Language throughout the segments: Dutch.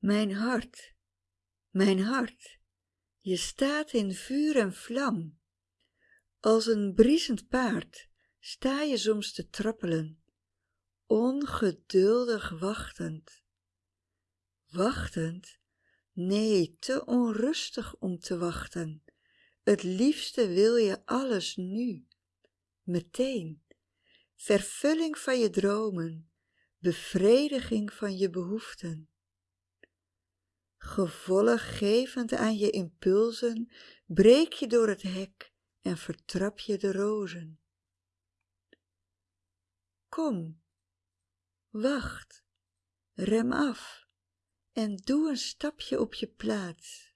Mijn hart, mijn hart, je staat in vuur en vlam. Als een briesend paard sta je soms te trappelen, ongeduldig wachtend. Wachtend? Nee, te onrustig om te wachten. Het liefste wil je alles nu, meteen. Vervulling van je dromen, bevrediging van je behoeften. Gevolggevend aan je impulsen, breek je door het hek en vertrap je de rozen. Kom, wacht, rem af en doe een stapje op je plaats.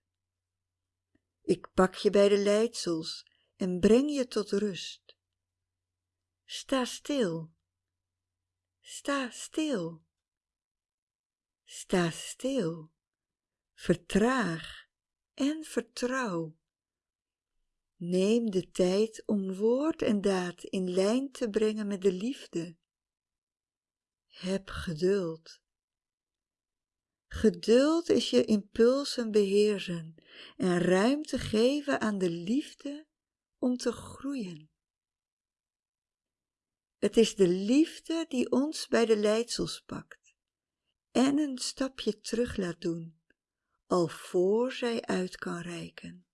Ik pak je bij de leidsels en breng je tot rust. Sta stil, sta stil, sta stil, vertraag en vertrouw. Neem de tijd om woord en daad in lijn te brengen met de liefde. Heb geduld. Geduld is je impulsen beheersen en ruimte geven aan de liefde om te groeien. Het is de liefde die ons bij de leidsels pakt en een stapje terug laat doen, al voor zij uit kan reiken.